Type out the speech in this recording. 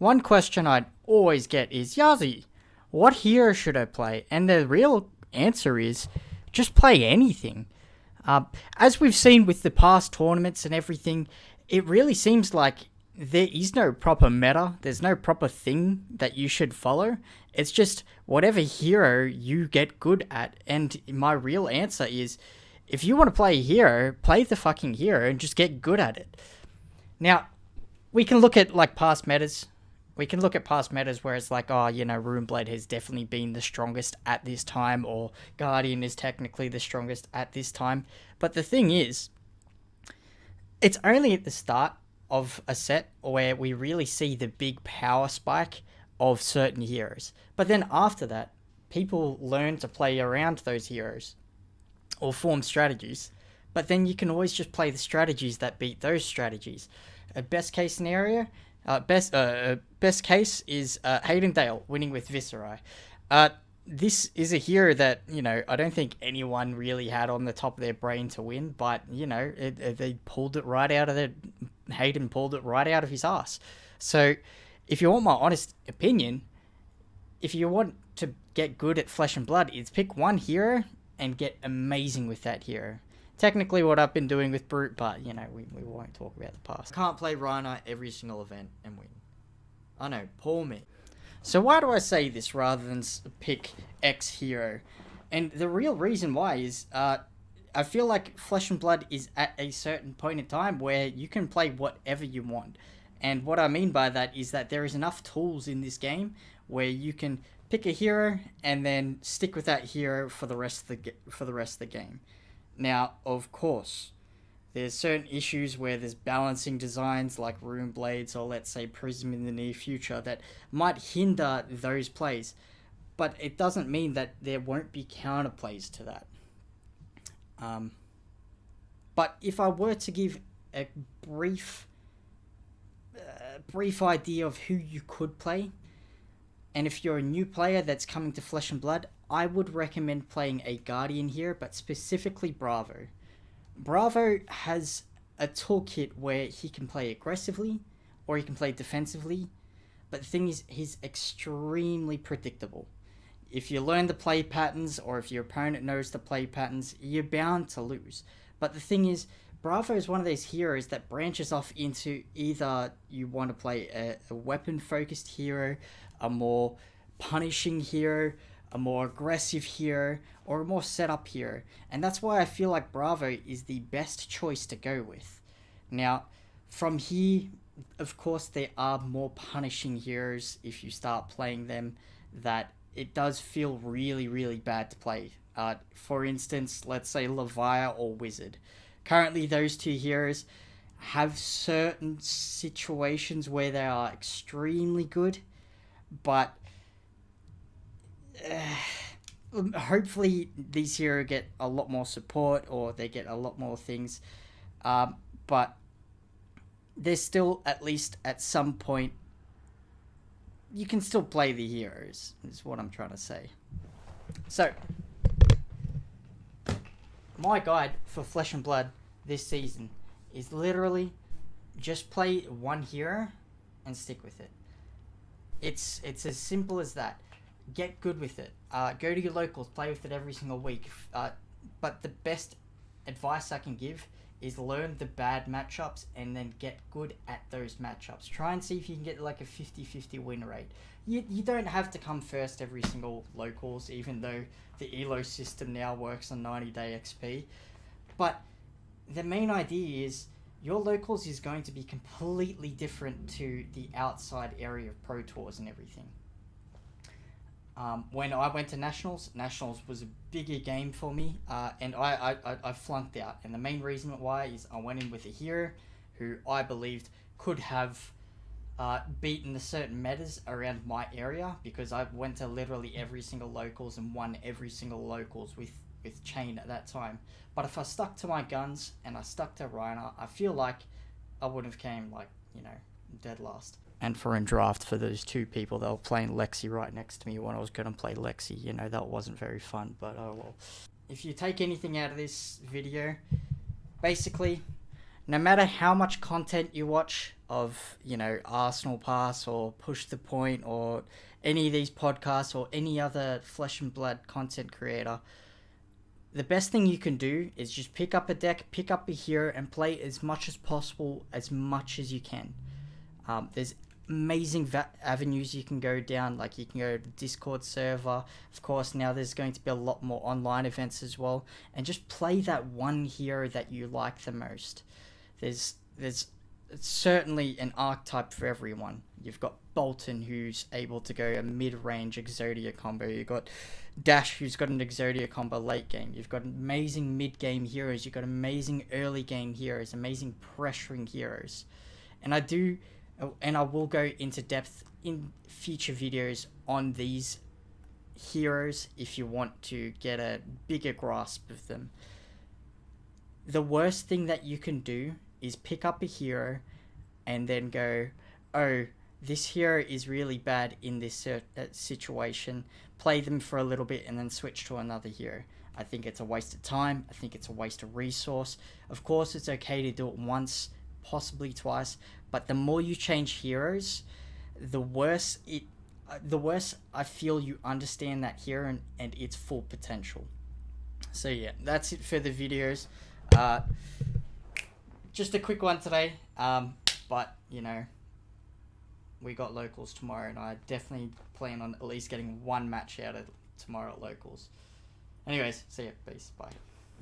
one question I'd always get is, Yazi, what hero should I play? And the real answer is, just play anything. Uh, as we've seen with the past tournaments and everything, it really seems like there is no proper meta. There's no proper thing that you should follow. It's just whatever hero you get good at. And my real answer is if you want to play a hero, play the fucking hero and just get good at it. Now, we can look at like past metas. We can look at past metas where it's like, oh, you know, Runeblade has definitely been the strongest at this time, or Guardian is technically the strongest at this time. But the thing is, it's only at the start of a set where we really see the big power spike of certain heroes. But then after that, people learn to play around those heroes or form strategies. But then you can always just play the strategies that beat those strategies. A best case scenario, uh, best uh, best case is uh, Hayden Dale winning with Viserai. Uh, this is a hero that you know I don't think anyone really had on the top of their brain to win, but you know it, it, they pulled it right out of their Hayden pulled it right out of his ass. So, if you want my honest opinion, if you want to get good at Flesh and Blood, it's pick one hero and get amazing with that hero. Technically, what I've been doing with Brute, but you know we, we won't talk about the past. Can't play Rhinar every single event and win. I know, poor me. So why do I say this rather than pick X hero? And the real reason why is uh, I feel like Flesh and Blood is at a certain point in time where you can play whatever you want. And what I mean by that is that there is enough tools in this game where you can pick a hero and then stick with that hero for the rest of the for the rest of the game. Now, of course, there's certain issues where there's balancing designs like Rune Blades or let's say Prism in the near future that might hinder those plays, but it doesn't mean that there won't be counterplays to that. Um, but if I were to give a brief, uh, brief idea of who you could play, and if you're a new player that's coming to Flesh and Blood, I would recommend playing a Guardian here, but specifically Bravo. Bravo has a toolkit where he can play aggressively or he can play defensively, but the thing is, he's extremely predictable. If you learn the play patterns or if your opponent knows the play patterns, you're bound to lose. But the thing is, Bravo is one of those heroes that branches off into either you want to play a, a weapon focused hero, a more punishing hero, a more aggressive hero, or a more setup hero. And that's why I feel like Bravo is the best choice to go with. Now, from here, of course, there are more punishing heroes if you start playing them that it does feel really, really bad to play. Uh, for instance, let's say Levia or Wizard. Currently, those two heroes have certain situations where they are extremely good, but uh, hopefully these heroes get a lot more support or they get a lot more things. Um, but there's still at least at some point you can still play the heroes is what I'm trying to say. So my guide for Flesh and Blood this season is literally just play one hero and stick with it. It's it's as simple as that get good with it. Uh, go to your locals, play with it every single week. Uh, but the best advice I can give is learn the bad matchups and then get good at those matchups. Try and see if you can get like a 50-50 win rate. You, you don't have to come first every single locals, even though the ELO system now works on 90-day XP. But the main idea is your locals is going to be completely different to the outside area of Pro Tours and everything. Um, when I went to nationals, nationals was a bigger game for me, uh, and I, I, I flunked out. And the main reason why is I went in with a hero who I believed could have uh, beaten the certain metas around my area because I went to literally every single locals and won every single locals with with Chane at that time. But if I stuck to my guns and I stuck to Rhinar, I feel like I would have came like you know dead last and for in draft for those two people they were playing Lexi right next to me when I was going to play Lexi. You know, that wasn't very fun, but oh well. If you take anything out of this video, basically, no matter how much content you watch of, you know, Arsenal Pass or Push the Point or any of these podcasts or any other flesh and blood content creator, the best thing you can do is just pick up a deck, pick up a hero, and play as much as possible, as much as you can. Um, there's amazing va- avenues you can go down, like you can go to the Discord server. Of course, now there's going to be a lot more online events as well, and just play that one hero that you like the most. There's there's certainly an archetype for everyone. You've got Boltyn who's able to go a mid-range Exodia combo. You've got Dash, who's got an Exodia combo late game. You've got amazing mid-game heroes. You've got amazing early game heroes, amazing pressuring heroes. And I do, and I will go into depth in future videos on these heroes if you want to get a bigger grasp of them. The worst thing that you can do is pick up a hero and then go, oh, this hero is really bad in this uh, situation. Play them for a little bit and then switch to another hero. I think it's a waste of time. I think it's a waste of resource. Of course, it's okay to do it once, possibly twice, but the more you change heroes, the worse it. Uh, the worse I feel you understand that hero and, and its full potential. So yeah, that's it for the videos. Uh, just a quick one today. Um, but you know, we got locals tomorrow, and I definitely plan on at least getting one match out of tomorrow at locals. Anyways, see ya. Peace. Bye.